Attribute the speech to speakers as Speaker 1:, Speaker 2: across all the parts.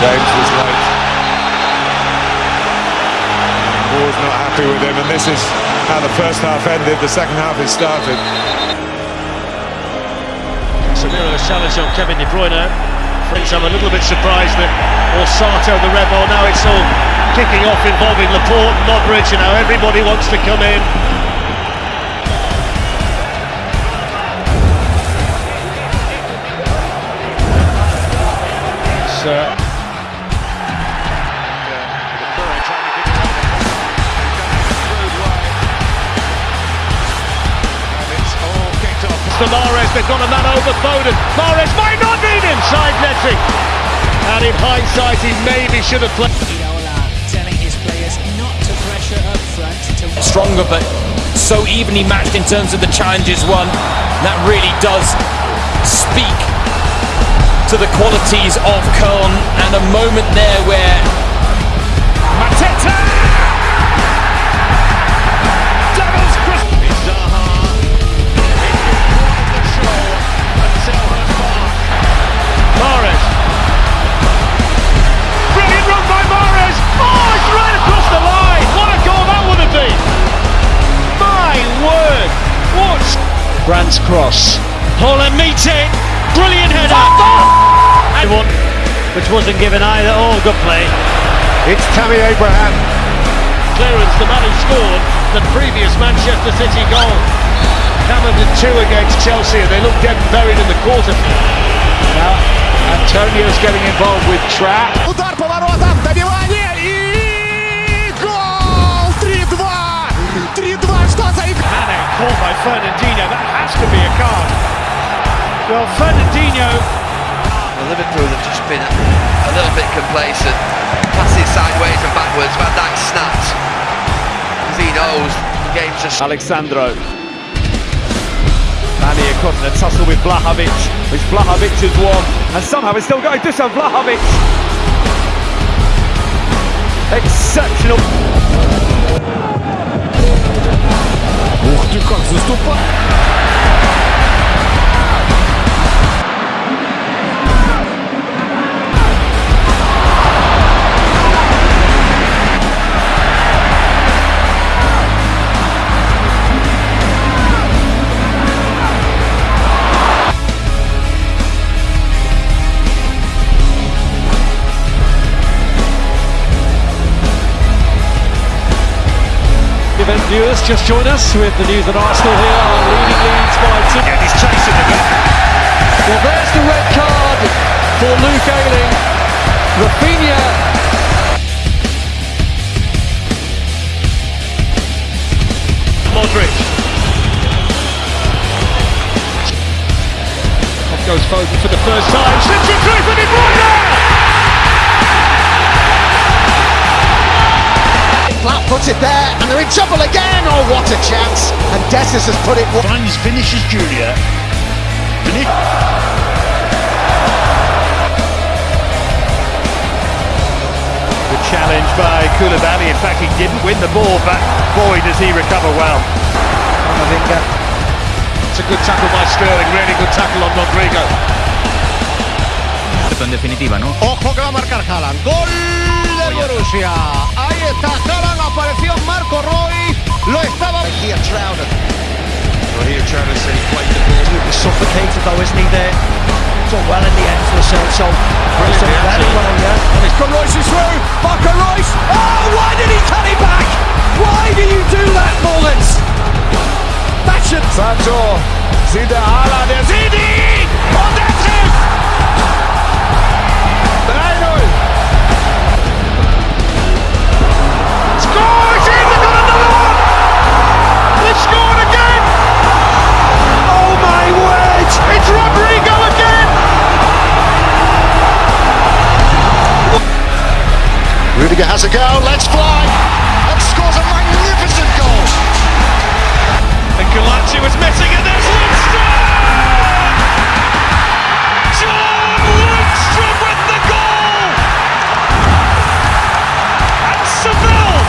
Speaker 1: James was late. Moore's not happy with him, and this is how the first half ended. The second half is started.
Speaker 2: Samira challenge on Kevin De Bruyne. Friends, I'm a little bit surprised that Orsato, the rebel, now it's all kicking off involving Laporte and Modric, and now everybody wants to come in. Uh, to Mahrez, they've got a man over Foden. Mahrez might not need him, side netting. And in hindsight, he maybe should have played.
Speaker 3: Telling his players not to pressure up front. To
Speaker 4: stronger, but so evenly matched in terms of the challenges won. That really does speak to the qualities of Köln, and a moment there where Mateta Brandt's cross.
Speaker 2: Haaland meets it. Brilliant header. And one which wasn't given either. Oh, good play.
Speaker 1: It's Tammy Abraham.
Speaker 2: Clearance, the man who scored the previous Manchester City goal. Hammered in two against Chelsea and they look dead and buried in the quarter. Now, Antonio's getting involved with Trap. Fernandinho. That has to be a card. Well, Fernandinho
Speaker 5: Liverpool have just been a little bit complacent. Passes sideways and backwards. Van Dijk snapped. Because he knows the game's just
Speaker 6: Alexandro. Manny across in a tussle with Vlahovic. It's has won. And somehow it's still going. Dusan Vlahovic. Exceptional.
Speaker 7: Как заступал!
Speaker 2: Viewers just join us with the news that Arsenal here are leading leads by two. Yeah, he's chasing the bit. Well, there's the red card for Luke Ayling. Rafinha. Modric. Off goes Foden for the first time. It through
Speaker 7: Flat it there, and they're in trouble again. Oh, what a chance! And Dessus has put it.
Speaker 2: Finds finishes Junior. The challenge by Koulibaly. In fact, he didn't win the ball, but boy, does he recover well. It's a good tackle by Sterling. Really good tackle on Rodrigo.
Speaker 8: en definitiva, ¿no?
Speaker 7: Ojo que va a marcar Haaland. Gol del Borussia. Ahí está Haaland. Apareció Marco Reus. Lo estaba. Here Trouder.
Speaker 1: Well, here Travis said he played the ball.
Speaker 9: Absolutely suffocated though, isn't he there? Done well in the end for himself, so
Speaker 1: Brilliant,
Speaker 9: done very well, yeah.
Speaker 7: And it's from Reus is through. Marco Reus. Oh, why did he cut it back? Why do you do that, Mullins? That should.
Speaker 1: Sancho sieht der Haaland, der sieht ihn! Und
Speaker 7: has a go. Let's fly. And scores a magnificent goal.
Speaker 2: And Galacci was missing and there's Lundstram! John Lundstram with the goal! And Seville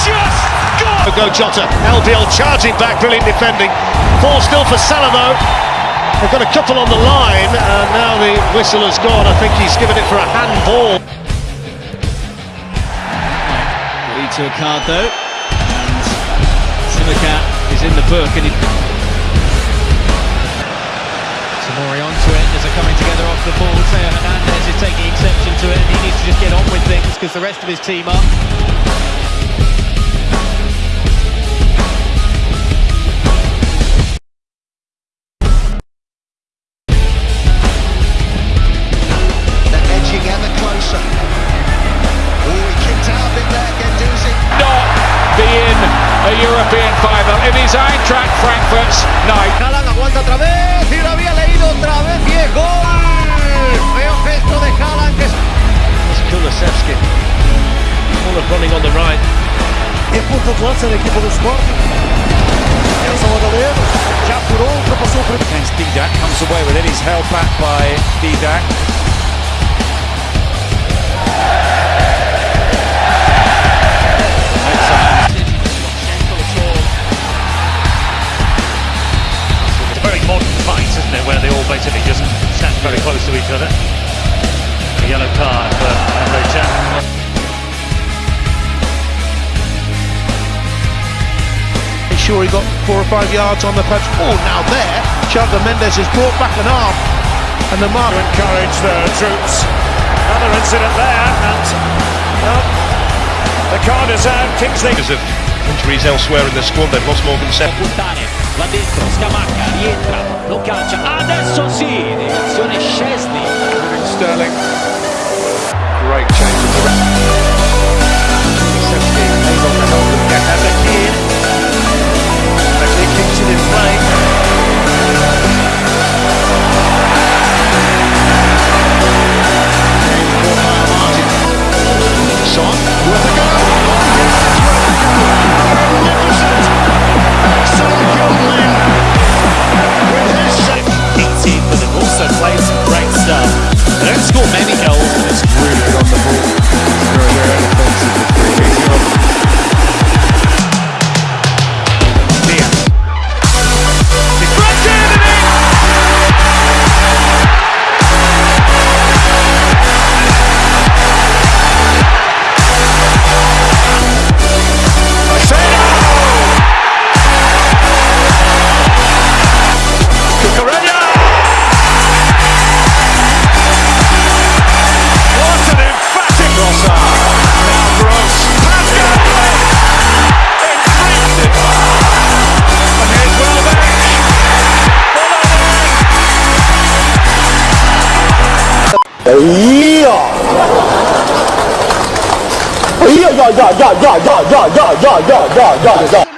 Speaker 2: just got... Go Jota, LDL charging back, brilliant defending. Ball still for though. They've got a couple on the line and now the whistle has gone. I think he's given it for a handball.
Speaker 4: To a card though, and Silicat is in the book, and he.
Speaker 3: Tamori onto it as they're coming together off the ball. Theo Hernandez is taking exception to it and he needs to just get on with things because the rest of his team are.
Speaker 10: Haaland aguanta otra vez y lo había leído otra vez y es gol. Feo gesto de Haaland que es...
Speaker 9: Kulusevski. Full of running on the right.
Speaker 10: E de lança da equipa do Sporting. Nelson Madalena já furou, ultrapassou o primeiro.
Speaker 4: Against Didac, comes away with it. He's held back by Didac.
Speaker 9: Modern fight, isn't it, where they all basically just stand very close to each other. A yellow card for Andre Chan.
Speaker 2: Sure, he got four or five yards on the patch. Oh, now there, Chandler Mendes has brought back an arm, and the mark.
Speaker 11: To encourage the troops. Another incident there, and well, the card is out. Kingsley.
Speaker 12: Because injuries elsewhere in the squad, they've lost more than seven.
Speaker 3: puntare, va dentro, Scamacca, rientra, lo calcia, adesso sì, direzione Szczesny.
Speaker 11: Sterling.
Speaker 13: Da, da, da, da, da, da, da, da, da, da, da, da.